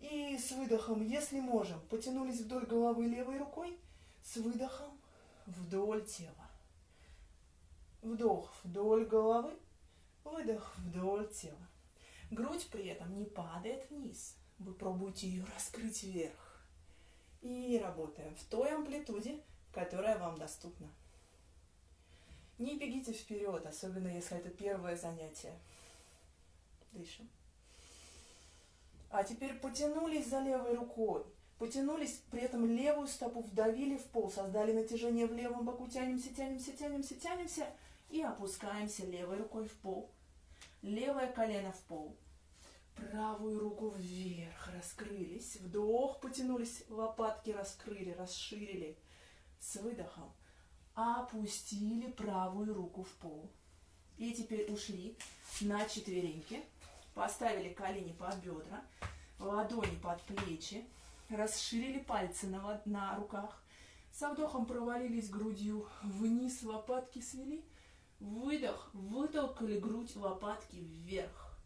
и с выдохом, если можем, потянулись вдоль головы левой рукой, с выдохом вдоль тела. Вдох вдоль головы, выдох вдоль тела. Грудь при этом не падает вниз. Вы пробуете ее раскрыть вверх. И работаем в той амплитуде, которая вам доступна. Не бегите вперед, особенно если это первое занятие. Дышим. А теперь потянулись за левой рукой. Потянулись, при этом левую стопу вдавили в пол, создали натяжение в левом боку, тянемся, тянемся, тянемся, тянемся и опускаемся левой рукой в пол. Левое колено в пол. Правую руку вверх, раскрылись. Вдох, потянулись, лопатки раскрыли, расширили. С выдохом опустили правую руку в пол. И теперь ушли на четвереньки. Поставили колени под бедра, ладони под плечи, расширили пальцы на, на руках. Со вдохом провалились грудью вниз, лопатки свели. Выдох, вытолкали грудь, лопатки вверх.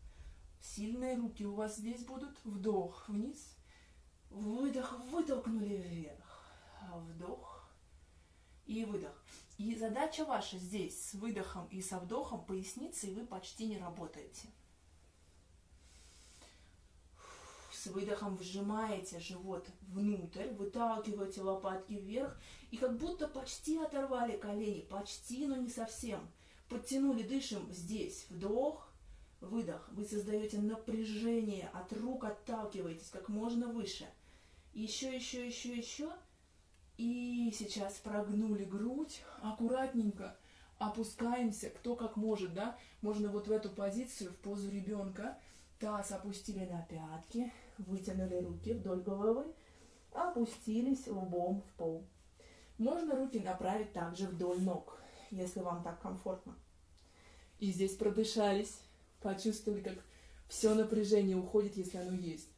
Сильные руки у вас здесь будут. Вдох вниз. Выдох, вытолкнули вверх. вдох и выдох. И задача ваша здесь с выдохом и со вдохом поясницы вы почти не работаете. С выдохом вжимаете живот внутрь, выталкиваете лопатки вверх и как будто почти оторвали колени, почти, но не совсем. Подтянули, дышим здесь, вдох, выдох. Вы создаете напряжение, от рук отталкиваетесь как можно выше. Еще, еще, еще, еще. И сейчас прогнули грудь, аккуратненько опускаемся, кто как может, да? Можно вот в эту позицию, в позу ребенка. Таз опустили на пятки, вытянули руки вдоль головы, опустились лбом в пол. Можно руки направить также вдоль ног, если вам так комфортно. И здесь продышались, почувствовали, как все напряжение уходит, если оно есть.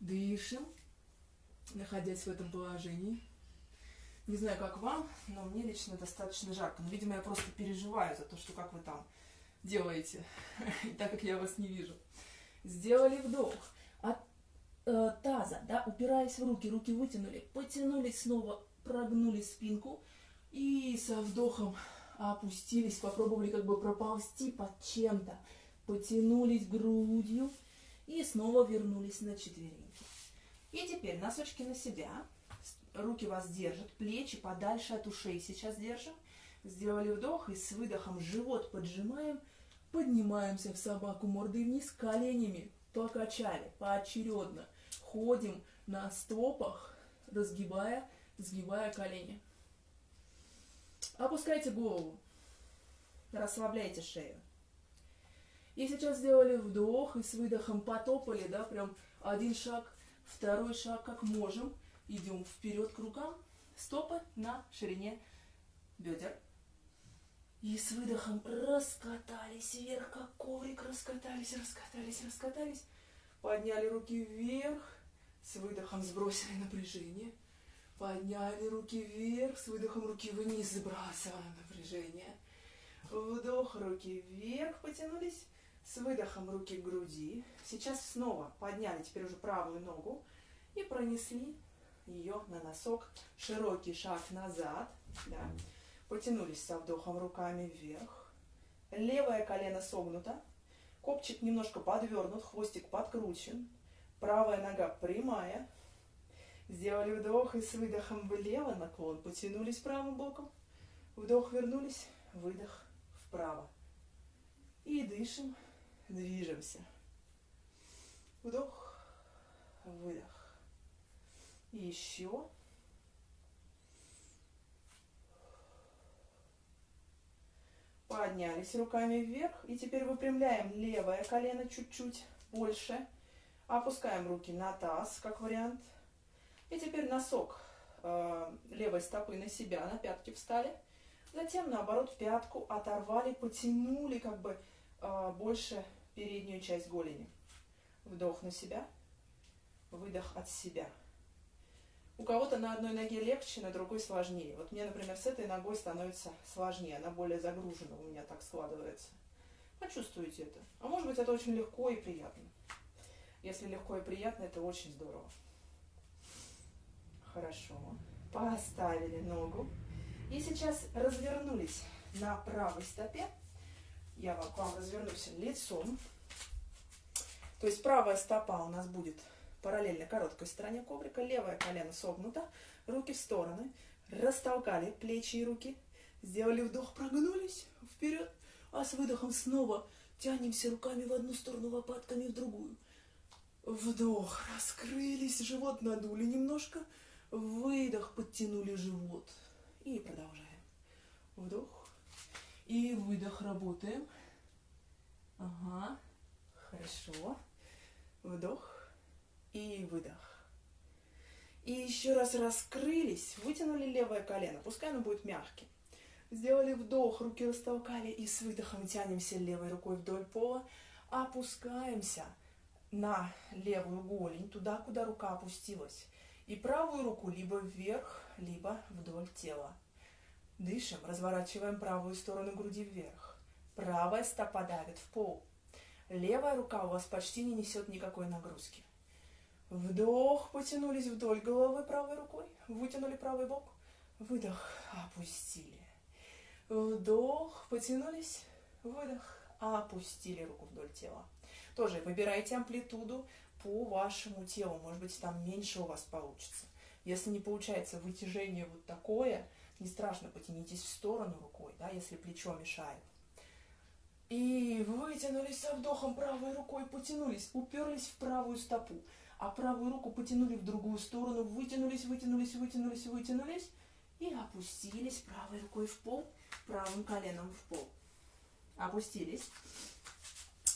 Дышим находясь в этом положении. Не знаю, как вам, но мне лично достаточно жарко. Но, видимо, я просто переживаю за то, что как вы там делаете, [laughs] так как я вас не вижу. Сделали вдох от э, таза, да, упираясь в руки, руки вытянули, потянулись снова, прогнули спинку и со вдохом опустились, попробовали как бы проползти под чем-то, потянулись грудью и снова вернулись на четвереньки. И теперь носочки на себя. Руки вас держат, плечи подальше от ушей сейчас держим. Сделали вдох и с выдохом живот поджимаем. Поднимаемся в собаку мордой вниз, коленями покачали поочередно. Ходим на стопах, разгибая, сгибая колени. Опускайте голову, расслабляйте шею. И сейчас сделали вдох и с выдохом потопали, да, прям один шаг Второй шаг, как можем, идем вперед к рукам, стопы на ширине бедер. И с выдохом раскатались вверх, как коврик, раскатались, раскатались, раскатались. Подняли руки вверх, с выдохом сбросили напряжение. Подняли руки вверх, с выдохом руки вниз, сбрасываем напряжение. Вдох, руки вверх, потянулись. С выдохом руки к груди. Сейчас снова подняли теперь уже правую ногу и пронесли ее на носок. Широкий шаг назад. Да. Потянулись со вдохом руками вверх. Левое колено согнуто. Копчик немножко подвернут, хвостик подкручен. Правая нога прямая. Сделали вдох и с выдохом влево наклон. Потянулись правым боком. Вдох, вернулись. Выдох вправо. И дышим движемся. Вдох, выдох. И еще. Поднялись руками вверх. И теперь выпрямляем левое колено чуть-чуть больше. Опускаем руки на таз, как вариант. И теперь носок э, левой стопы на себя, на пятки встали. Затем, наоборот, пятку оторвали, потянули как бы э, больше переднюю часть голени. Вдох на себя, выдох от себя. У кого-то на одной ноге легче, на другой сложнее. Вот мне, например, с этой ногой становится сложнее, она более загружена, у меня так складывается. Почувствуйте это. А может быть, это очень легко и приятно. Если легко и приятно, это очень здорово. Хорошо. Поставили ногу. И сейчас развернулись на правой стопе. Я к вам развернусь лицом. То есть правая стопа у нас будет параллельно короткой стороне коврика, левое колено согнуто, руки в стороны, растолкали плечи и руки, сделали вдох, прогнулись. Вперед, а с выдохом снова тянемся руками в одну сторону, лопатками в другую. Вдох, раскрылись, живот надули немножко, выдох, подтянули живот. И продолжаем. Вдох, и выдох работаем. Ага, хорошо. Вдох и выдох. И еще раз раскрылись, вытянули левое колено, пускай оно будет мягким. Сделали вдох, руки растолкали и с выдохом тянемся левой рукой вдоль пола, опускаемся на левую голень, туда, куда рука опустилась. И правую руку либо вверх, либо вдоль тела. Дышим, разворачиваем правую сторону груди вверх. Правая стопа давит в пол. Левая рука у вас почти не несет никакой нагрузки. Вдох, потянулись вдоль головы правой рукой, вытянули правый бок. Выдох, опустили. Вдох, потянулись, выдох, опустили руку вдоль тела. Тоже выбирайте амплитуду по вашему телу. Может быть, там меньше у вас получится. Если не получается вытяжение вот такое, не страшно, потянитесь в сторону рукой, да, если плечо мешает. И вытянулись со вдохом правой рукой, потянулись, уперлись в правую стопу, а правую руку потянули в другую сторону, вытянулись, вытянулись, вытянулись, вытянулись и опустились правой рукой в пол, правым коленом в пол. Опустились.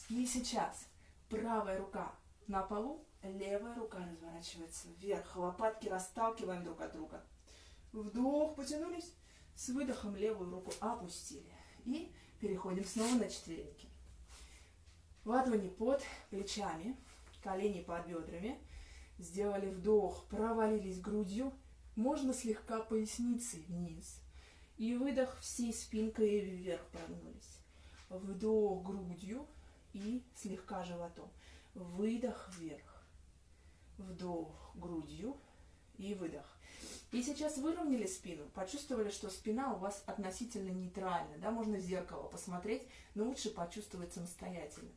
И сейчас правая рука на полу, левая рука разворачивается вверх, лопатки расталкиваем друг от друга. Вдох, потянулись, с выдохом левую руку опустили. И переходим снова на четвереньки. Ладони под плечами, колени под бедрами. Сделали вдох, провалились грудью, можно слегка поясницей вниз. И выдох всей спинкой вверх прогнулись. Вдох грудью и слегка животом. Выдох вверх. Вдох грудью и выдох. И сейчас выровняли спину, почувствовали, что спина у вас относительно нейтральна, да, можно в зеркало посмотреть, но лучше почувствовать самостоятельно.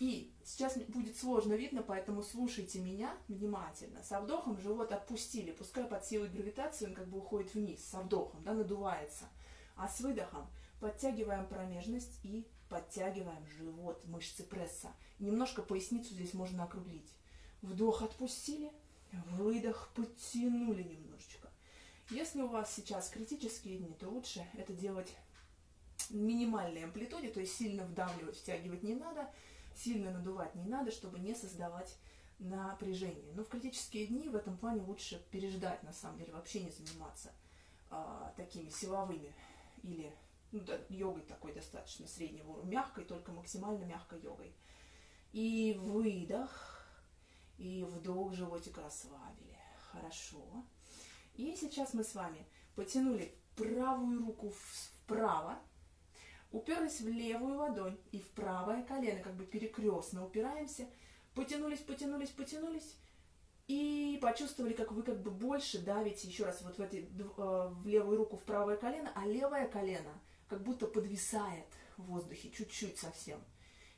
И сейчас будет сложно видно, поэтому слушайте меня внимательно. Со вдохом живот отпустили, пускай под силой гравитации он как бы уходит вниз, со вдохом, да, надувается. А с выдохом подтягиваем промежность и подтягиваем живот, мышцы пресса. Немножко поясницу здесь можно округлить. Вдох отпустили, выдох подтянули немножечко. Если у вас сейчас критические дни, то лучше это делать минимальной амплитуде, то есть сильно вдавливать, втягивать не надо – сильно надувать не надо, чтобы не создавать напряжение. Но в критические дни в этом плане лучше переждать, на самом деле, вообще не заниматься а, такими силовыми или ну, да, йогой такой достаточно среднего уровня, мягкой, только максимально мягкой йогой. И выдох, и вдох, животик расслабили. Хорошо. И сейчас мы с вами потянули правую руку вправо, уперлись в левую ладонь и в правое колено, как бы перекрестно упираемся, потянулись, потянулись, потянулись, и почувствовали, как вы как бы больше давите еще раз вот в, эти, э, в левую руку в правое колено, а левое колено как будто подвисает в воздухе чуть-чуть совсем.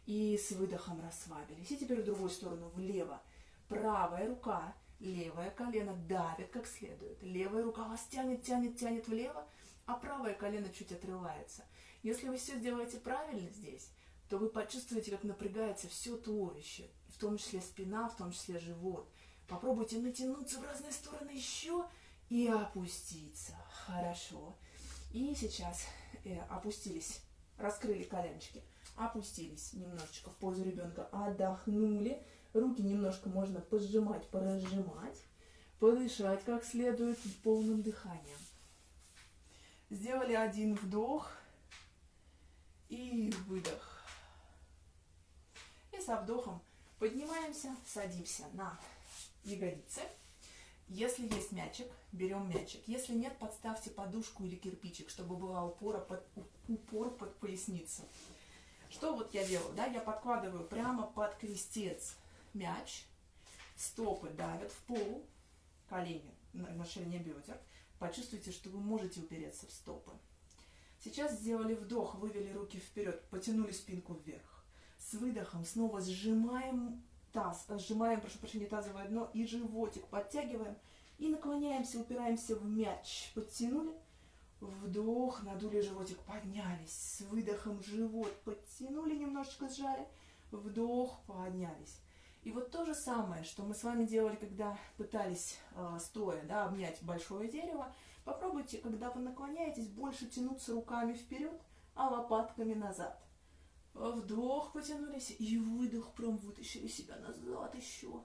И с выдохом расслабились. И теперь в другую сторону, влево. Правая рука, левое колено давит как следует. Левая рука вас тянет, тянет, тянет влево, а правое колено чуть отрывается. Если вы все сделаете правильно здесь, то вы почувствуете, как напрягается все туловище, в том числе спина, в том числе живот. Попробуйте натянуться в разные стороны еще и опуститься. Хорошо. И сейчас опустились, раскрыли коленочки, опустились немножечко в позу ребенка, отдохнули. Руки немножко можно пожимать, поразжимать, подышать как следует полным дыханием. Сделали один вдох – и выдох. И со вдохом поднимаемся, садимся на ягодицы. Если есть мячик, берем мячик. Если нет, подставьте подушку или кирпичик, чтобы была упора под, упор под поясницу. Что вот я делаю? Да? Я подкладываю прямо под крестец мяч. Стопы давят в пол, колени на, на ширине бедер. Почувствуйте, что вы можете упереться в стопы. Сейчас сделали вдох, вывели руки вперед, потянули спинку вверх. С выдохом снова сжимаем таз, сжимаем, прошу прощения, тазовое дно и животик подтягиваем. И наклоняемся, упираемся в мяч. Подтянули. Вдох, надули животик, поднялись. С выдохом живот подтянули, немножечко сжали. Вдох, поднялись. И вот то же самое, что мы с вами делали, когда пытались э, стоя да, обнять большое дерево. Попробуйте, когда вы наклоняетесь, больше тянуться руками вперед, а лопатками назад. Вдох потянулись и выдох, прям вытащили себя назад еще.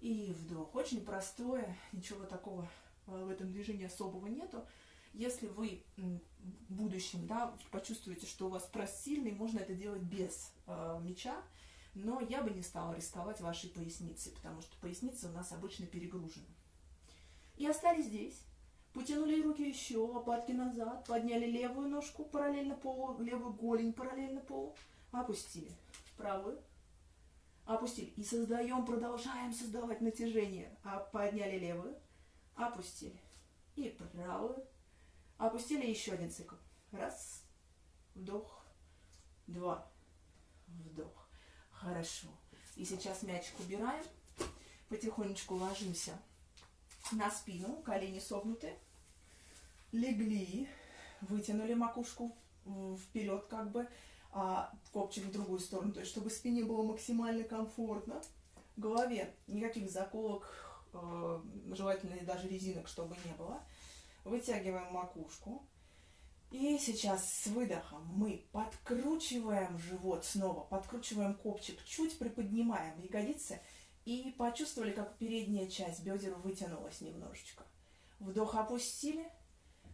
И вдох. Очень простое, ничего такого в этом движении особого нету. Если вы в будущем да, почувствуете, что у вас пресс сильный, можно это делать без э, мяча, но я бы не стала рисковать вашей поясницей, потому что поясница у нас обычно перегружена. И остались здесь. Потянули руки еще, лопатки назад, подняли левую ножку параллельно полу, левую голень параллельно полу, опустили. Правую, опустили. И создаем, продолжаем создавать натяжение. А подняли левую, опустили. И правую, опустили еще один цикл. Раз, вдох, два, вдох. Хорошо. И сейчас мячик убираем. Потихонечку ложимся на спину, колени согнуты. Легли, вытянули макушку вперед как бы, а копчик в другую сторону, то есть чтобы спине было максимально комфортно. Голове никаких заколок, э, желательно даже резинок, чтобы не было. Вытягиваем макушку. И сейчас с выдохом мы подкручиваем живот снова, подкручиваем копчик, чуть приподнимаем ягодицы и почувствовали, как передняя часть бедер вытянулась немножечко. Вдох опустили,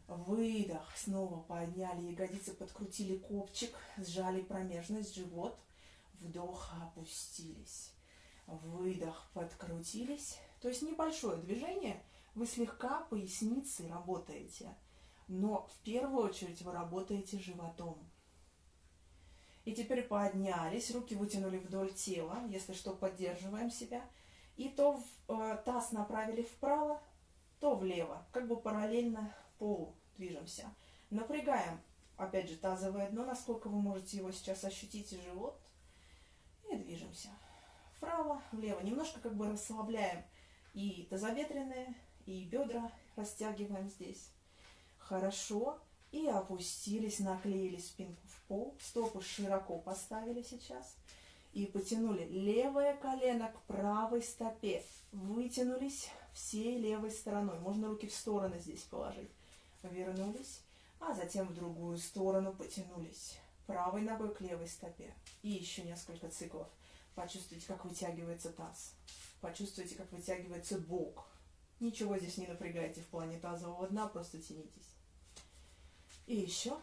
выдох, снова подняли ягодицы, подкрутили копчик, сжали промежность, живот, вдох опустились, выдох подкрутились. То есть небольшое движение, вы слегка поясницей работаете – но в первую очередь вы работаете животом. И теперь поднялись, руки вытянули вдоль тела, если что, поддерживаем себя. И то э, таз направили вправо, то влево, как бы параллельно полу движемся. Напрягаем, опять же, тазовое дно, насколько вы можете его сейчас ощутить, и живот. И движемся. Вправо, влево. Немножко как бы расслабляем и тазобедренные, и бедра растягиваем здесь. Хорошо. И опустились, наклеили спинку в пол. Стопы широко поставили сейчас. И потянули левое колено к правой стопе. Вытянулись всей левой стороной. Можно руки в стороны здесь положить. Вернулись. А затем в другую сторону потянулись. Правой ногой к левой стопе. И еще несколько циклов. Почувствуйте, как вытягивается таз. Почувствуйте, как вытягивается бок. Ничего здесь не напрягайте в плане тазового дна, просто тянитесь. И еще.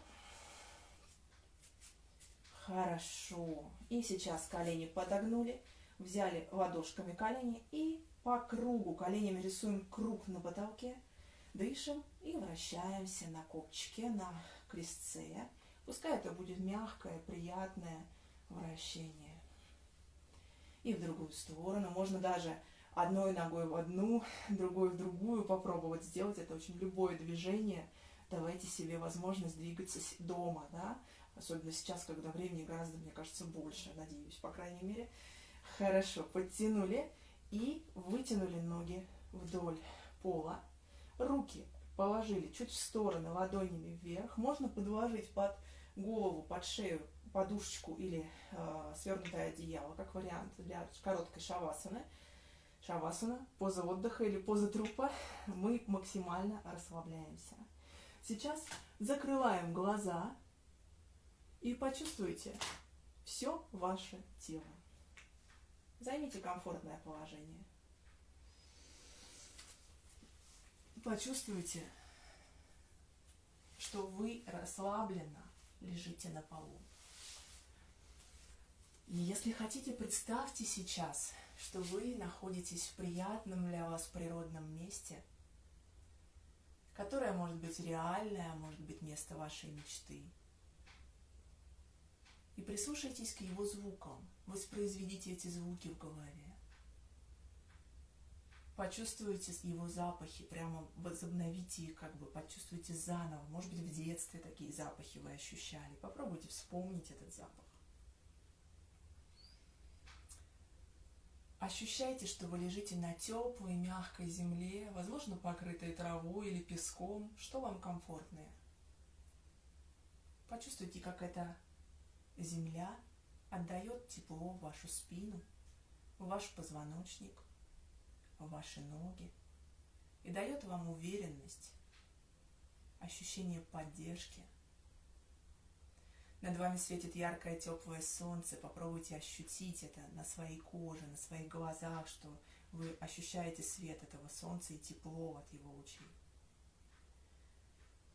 Хорошо. И сейчас колени подогнули. Взяли ладошками колени и по кругу коленями рисуем круг на потолке. Дышим и вращаемся на копчике, на крестце. Пускай это будет мягкое, приятное вращение. И в другую сторону. Можно даже одной ногой в одну, другой в другую попробовать сделать. Это очень любое движение – давайте себе возможность двигаться дома, да, особенно сейчас, когда времени гораздо, мне кажется, больше, надеюсь, по крайней мере. Хорошо, подтянули и вытянули ноги вдоль пола. Руки положили чуть в стороны, ладонями вверх. Можно подложить под голову, под шею подушечку или э, свернутое одеяло, как вариант для короткой шавасаны. Шавасана, поза отдыха или поза трупа. Мы максимально расслабляемся. Сейчас закрываем глаза и почувствуйте все ваше тело. Займите комфортное положение. Почувствуйте, что вы расслабленно лежите на полу. И если хотите, представьте сейчас, что вы находитесь в приятном для вас природном месте – которое может быть реальное, а может быть место вашей мечты. И прислушайтесь к его звукам, воспроизведите эти звуки в голове. Почувствуйте его запахи, прямо возобновите их, как бы почувствуйте заново. Может быть, в детстве такие запахи вы ощущали. Попробуйте вспомнить этот запах. Ощущайте, что вы лежите на теплой, мягкой земле, возможно, покрытой травой или песком, что вам комфортнее. Почувствуйте, как эта земля отдает тепло в вашу спину, в ваш позвоночник, в ваши ноги и дает вам уверенность, ощущение поддержки – над вами светит яркое теплое солнце. Попробуйте ощутить это на своей коже, на своих глазах, что вы ощущаете свет этого солнца и тепло от его лучей.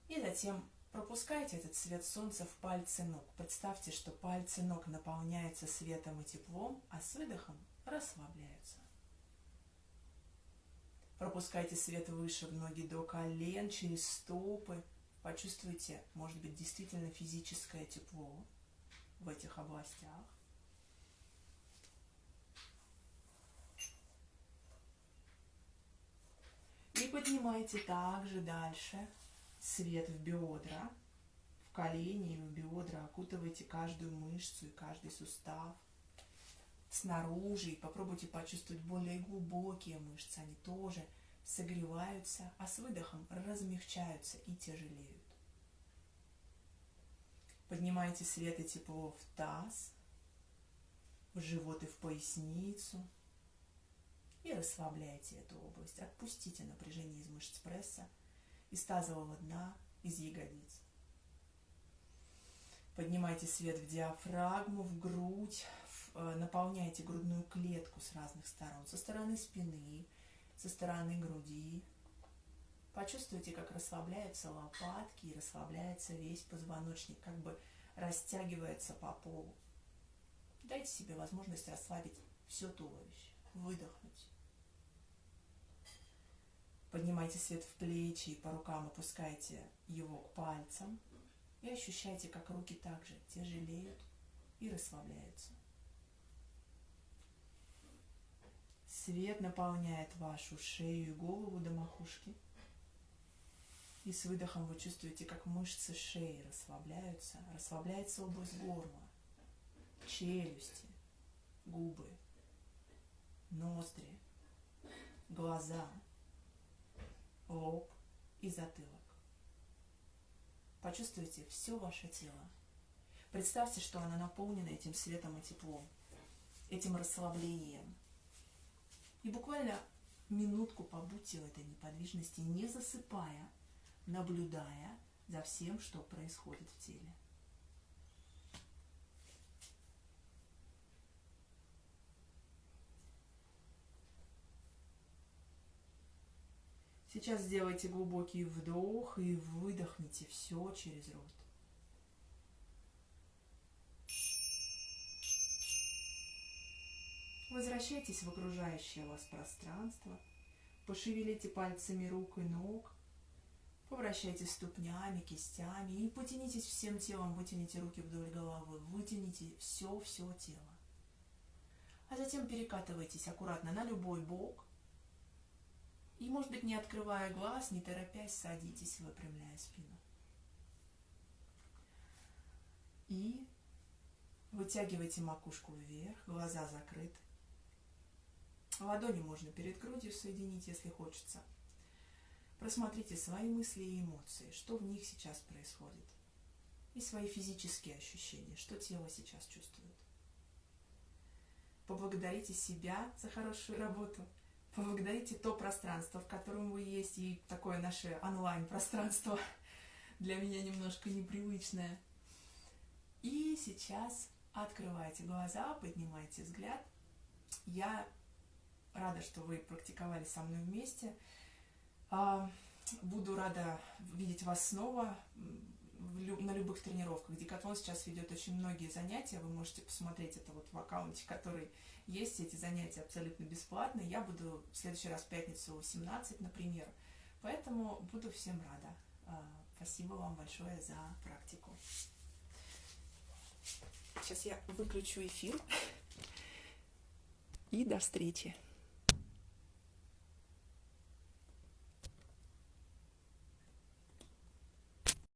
И затем пропускайте этот свет солнца в пальцы ног. Представьте, что пальцы ног наполняются светом и теплом, а с выдохом расслабляются. Пропускайте свет выше в ноги до колен, через стопы, Почувствуйте, может быть, действительно физическое тепло в этих областях. И поднимайте также дальше свет в бедра, в колени и в бедра. Окутывайте каждую мышцу и каждый сустав снаружи. И попробуйте почувствовать более глубокие мышцы. Они тоже – согреваются, а с выдохом размягчаются и тяжелеют. Поднимайте свет и тепло в таз, в живот и в поясницу. И расслабляйте эту область. Отпустите напряжение из мышц пресса, из тазового дна, из ягодиц. Поднимайте свет в диафрагму, в грудь, э, наполняйте грудную клетку с разных сторон, со стороны спины, со стороны груди. Почувствуйте, как расслабляются лопатки и расслабляется весь позвоночник, как бы растягивается по полу. Дайте себе возможность расслабить все туловище, выдохнуть. Поднимайте свет в плечи и по рукам опускайте его к пальцам. И ощущайте, как руки также тяжелеют и расслабляются. Свет наполняет вашу шею и голову до макушки. И с выдохом вы чувствуете, как мышцы шеи расслабляются. Расслабляется область горла, челюсти, губы, ноздри, глаза, лоб и затылок. Почувствуйте все ваше тело. Представьте, что оно наполнено этим светом и теплом, этим расслаблением. И буквально минутку побудьте в этой неподвижности, не засыпая, наблюдая за всем, что происходит в теле. Сейчас сделайте глубокий вдох и выдохните все через рот. Возвращайтесь в окружающее вас пространство. Пошевелите пальцами рук и ног. Повращайтесь ступнями, кистями и потянитесь всем телом. Вытяните руки вдоль головы. Вытяните все-все тело. А затем перекатывайтесь аккуратно на любой бок и, может быть, не открывая глаз, не торопясь, садитесь, выпрямляя спину. И вытягивайте макушку вверх, глаза закрыты. Ладони можно перед грудью соединить, если хочется. Просмотрите свои мысли и эмоции, что в них сейчас происходит. И свои физические ощущения, что тело сейчас чувствует. Поблагодарите себя за хорошую работу – поблагодарите то пространство, в котором вы есть, и такое наше онлайн-пространство для меня немножко непривычное. И сейчас открывайте глаза, поднимайте взгляд. Я рада, что вы практиковали со мной вместе. А, буду рада видеть вас снова на любых тренировках. Декатлон сейчас ведет очень многие занятия. Вы можете посмотреть это вот в аккаунте, который есть. Эти занятия абсолютно бесплатные. Я буду в следующий раз в пятницу 18, например. Поэтому буду всем рада. А, спасибо вам большое за практику. Сейчас я выключу эфир. [laughs] И до встречи.